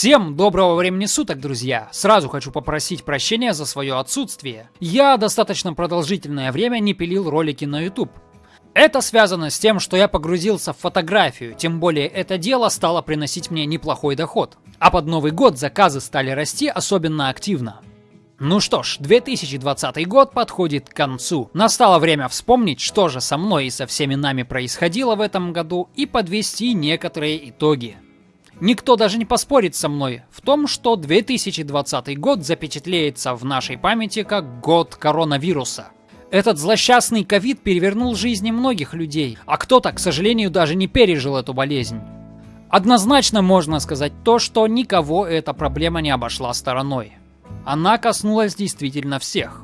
Всем доброго времени суток, друзья! Сразу хочу попросить прощения за свое отсутствие. Я достаточно продолжительное время не пилил ролики на YouTube. Это связано с тем, что я погрузился в фотографию, тем более это дело стало приносить мне неплохой доход. А под Новый год заказы стали расти особенно активно. Ну что ж, 2020 год подходит к концу. Настало время вспомнить, что же со мной и со всеми нами происходило в этом году и подвести некоторые итоги. Никто даже не поспорит со мной в том, что 2020 год запечатлеется в нашей памяти как год коронавируса. Этот злосчастный ковид перевернул жизни многих людей, а кто-то, к сожалению, даже не пережил эту болезнь. Однозначно можно сказать то, что никого эта проблема не обошла стороной. Она коснулась действительно всех.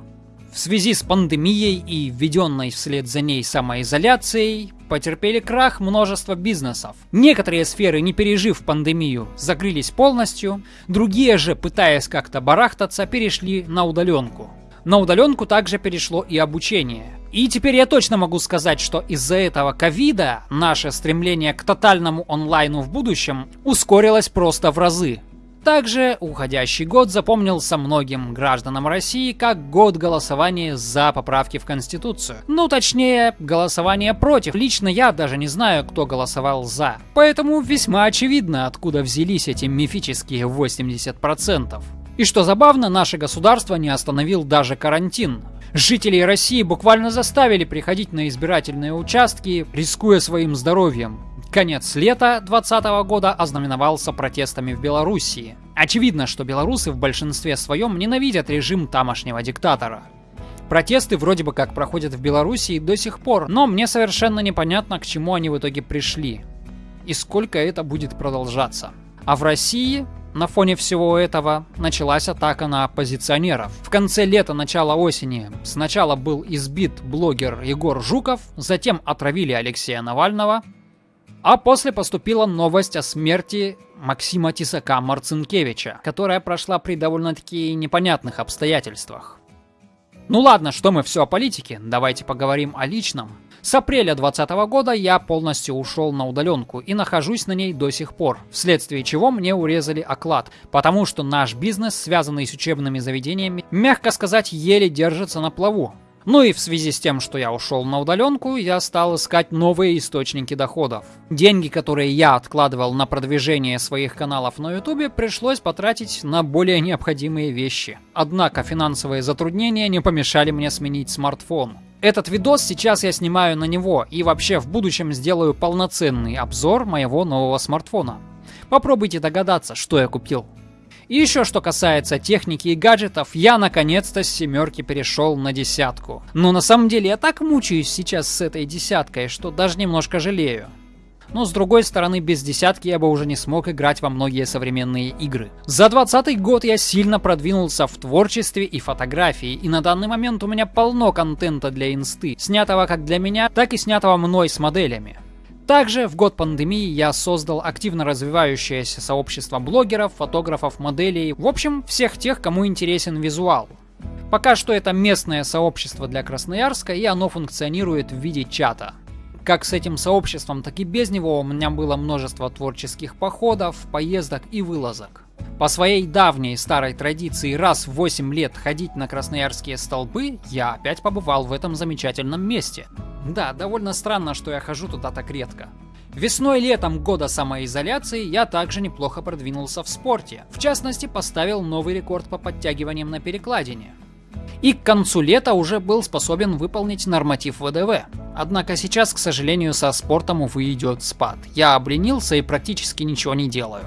В связи с пандемией и введенной вслед за ней самоизоляцией, потерпели крах множество бизнесов. Некоторые сферы, не пережив пандемию, закрылись полностью, другие же, пытаясь как-то барахтаться, перешли на удаленку. На удаленку также перешло и обучение. И теперь я точно могу сказать, что из-за этого ковида наше стремление к тотальному онлайну в будущем ускорилось просто в разы. Также уходящий год запомнился многим гражданам России как год голосования за поправки в Конституцию. Ну, точнее, голосование против. Лично я даже не знаю, кто голосовал за. Поэтому весьма очевидно, откуда взялись эти мифические 80%. И что забавно, наше государство не остановил даже карантин. Жителей России буквально заставили приходить на избирательные участки, рискуя своим здоровьем. Конец лета 2020 года ознаменовался протестами в Белоруссии. Очевидно, что белорусы в большинстве своем ненавидят режим тамошнего диктатора. Протесты вроде бы как проходят в Белоруссии до сих пор, но мне совершенно непонятно, к чему они в итоге пришли. И сколько это будет продолжаться. А в России на фоне всего этого началась атака на оппозиционеров. В конце лета, начала осени сначала был избит блогер Егор Жуков, затем отравили Алексея Навального, а после поступила новость о смерти Максима Тисака Марцинкевича, которая прошла при довольно-таки непонятных обстоятельствах. Ну ладно, что мы все о политике, давайте поговорим о личном. С апреля 2020 года я полностью ушел на удаленку и нахожусь на ней до сих пор, вследствие чего мне урезали оклад, потому что наш бизнес, связанный с учебными заведениями, мягко сказать, еле держится на плаву. Ну и в связи с тем, что я ушел на удаленку, я стал искать новые источники доходов. Деньги, которые я откладывал на продвижение своих каналов на ютубе, пришлось потратить на более необходимые вещи. Однако финансовые затруднения не помешали мне сменить смартфон. Этот видос сейчас я снимаю на него и вообще в будущем сделаю полноценный обзор моего нового смартфона. Попробуйте догадаться, что я купил. И еще что касается техники и гаджетов, я наконец-то с семерки перешел на десятку. Но на самом деле я так мучаюсь сейчас с этой десяткой, что даже немножко жалею. Но с другой стороны, без десятки я бы уже не смог играть во многие современные игры. За 20 год я сильно продвинулся в творчестве и фотографии, и на данный момент у меня полно контента для инсты, снятого как для меня, так и снятого мной с моделями. Также в год пандемии я создал активно развивающееся сообщество блогеров, фотографов, моделей, в общем, всех тех, кому интересен визуал. Пока что это местное сообщество для Красноярска, и оно функционирует в виде чата. Как с этим сообществом, так и без него у меня было множество творческих походов, поездок и вылазок. По своей давней старой традиции раз в 8 лет ходить на красноярские столбы, я опять побывал в этом замечательном месте. Да, довольно странно, что я хожу туда так редко. Весной и летом года самоизоляции я также неплохо продвинулся в спорте. В частности, поставил новый рекорд по подтягиваниям на перекладине. И к концу лета уже был способен выполнить норматив ВДВ. Однако сейчас, к сожалению, со спортом, увы, идет спад. Я обленился и практически ничего не делаю.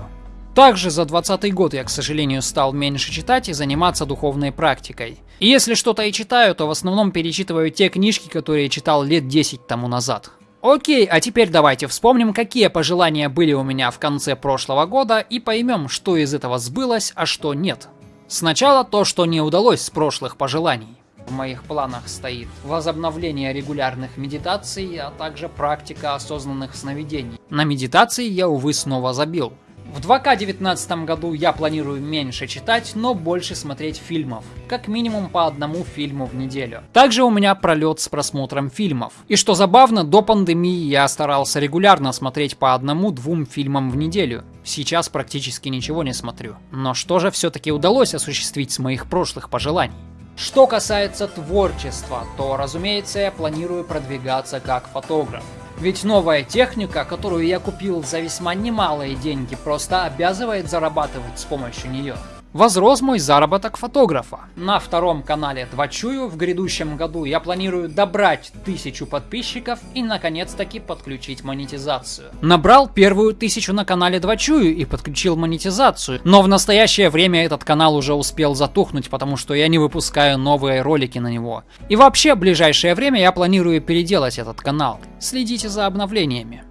Также за 20 год я, к сожалению, стал меньше читать и заниматься духовной практикой. И если что-то и читаю, то в основном перечитываю те книжки, которые читал лет 10 тому назад. Окей, а теперь давайте вспомним, какие пожелания были у меня в конце прошлого года и поймем, что из этого сбылось, а что нет. Сначала то, что не удалось с прошлых пожеланий. В моих планах стоит возобновление регулярных медитаций, а также практика осознанных сновидений. На медитации я, увы, снова забил. В 2К19 году я планирую меньше читать, но больше смотреть фильмов. Как минимум по одному фильму в неделю. Также у меня пролет с просмотром фильмов. И что забавно, до пандемии я старался регулярно смотреть по одному-двум фильмам в неделю. Сейчас практически ничего не смотрю. Но что же все-таки удалось осуществить с моих прошлых пожеланий? Что касается творчества, то, разумеется, я планирую продвигаться как фотограф. Ведь новая техника, которую я купил за весьма немалые деньги, просто обязывает зарабатывать с помощью нее возрос мой заработок фотографа. На втором канале Двачую в грядущем году я планирую добрать тысячу подписчиков и наконец-таки подключить монетизацию. Набрал первую тысячу на канале Двачую и подключил монетизацию, но в настоящее время этот канал уже успел затухнуть, потому что я не выпускаю новые ролики на него. И вообще, в ближайшее время я планирую переделать этот канал. Следите за обновлениями.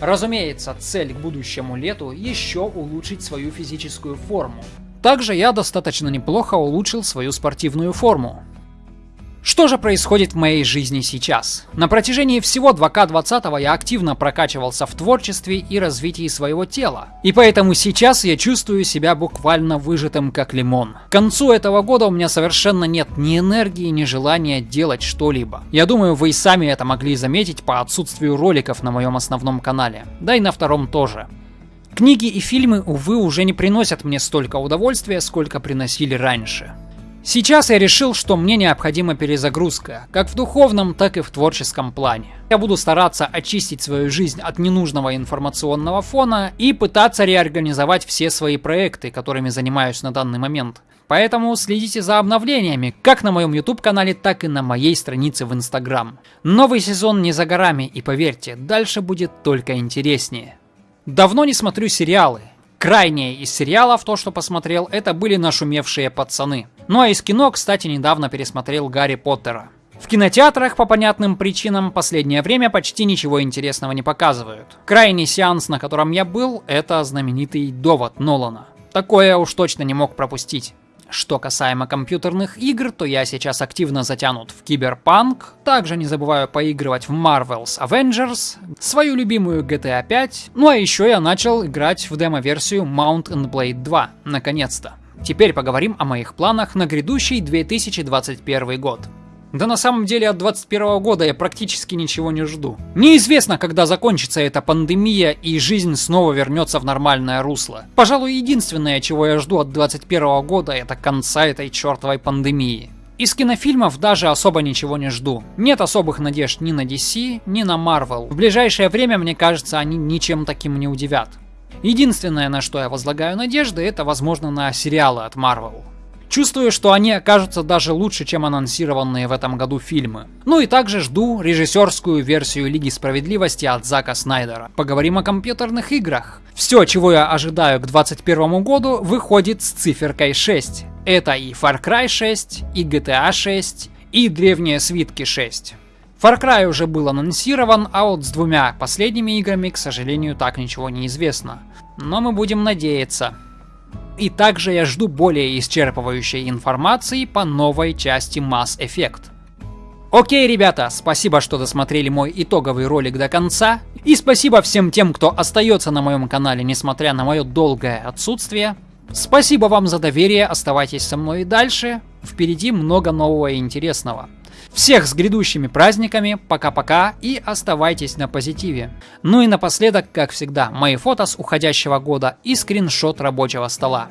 Разумеется, цель к будущему лету еще улучшить свою физическую форму. Также я достаточно неплохо улучшил свою спортивную форму. Что же происходит в моей жизни сейчас? На протяжении всего 2К20 я активно прокачивался в творчестве и развитии своего тела. И поэтому сейчас я чувствую себя буквально выжатым как лимон. К концу этого года у меня совершенно нет ни энергии, ни желания делать что-либо. Я думаю, вы и сами это могли заметить по отсутствию роликов на моем основном канале. Да и на втором тоже. Книги и фильмы, увы, уже не приносят мне столько удовольствия, сколько приносили раньше. Сейчас я решил, что мне необходима перезагрузка, как в духовном, так и в творческом плане. Я буду стараться очистить свою жизнь от ненужного информационного фона и пытаться реорганизовать все свои проекты, которыми занимаюсь на данный момент. Поэтому следите за обновлениями, как на моем YouTube канале, так и на моей странице в Instagram. Новый сезон не за горами, и поверьте, дальше будет только интереснее. Давно не смотрю сериалы. Крайнее из сериалов, то, что посмотрел, это были нашумевшие пацаны. Ну а из кино, кстати, недавно пересмотрел Гарри Поттера. В кинотеатрах по понятным причинам последнее время почти ничего интересного не показывают. Крайний сеанс, на котором я был, это знаменитый довод Нолана. Такое уж точно не мог пропустить. Что касаемо компьютерных игр, то я сейчас активно затянут в Киберпанк, также не забываю поигрывать в Marvel's Avengers, свою любимую GTA 5, ну а еще я начал играть в демо-версию Mount and Blade 2, наконец-то. Теперь поговорим о моих планах на грядущий 2021 год. Да на самом деле от 21 года я практически ничего не жду. Неизвестно, когда закончится эта пандемия и жизнь снова вернется в нормальное русло. Пожалуй, единственное, чего я жду от 21 года, это конца этой чертовой пандемии. Из кинофильмов даже особо ничего не жду. Нет особых надежд ни на DC, ни на Marvel. В ближайшее время, мне кажется, они ничем таким не удивят. Единственное, на что я возлагаю надежды, это возможно на сериалы от Marvel. Чувствую, что они окажутся даже лучше, чем анонсированные в этом году фильмы. Ну и также жду режиссерскую версию Лиги Справедливости от Зака Снайдера. Поговорим о компьютерных играх. Все, чего я ожидаю к 2021 году, выходит с циферкой 6. Это и Far Cry 6, и GTA 6, и Древние Свитки 6. Far Cry уже был анонсирован, а вот с двумя последними играми, к сожалению, так ничего не известно. Но мы будем надеяться. И также я жду более исчерпывающей информации по новой части Mass Effect. Окей, ребята, спасибо, что досмотрели мой итоговый ролик до конца. И спасибо всем тем, кто остается на моем канале, несмотря на мое долгое отсутствие. Спасибо вам за доверие, оставайтесь со мной и дальше. Впереди много нового и интересного. Всех с грядущими праздниками, пока-пока и оставайтесь на позитиве. Ну и напоследок, как всегда, мои фото с уходящего года и скриншот рабочего стола.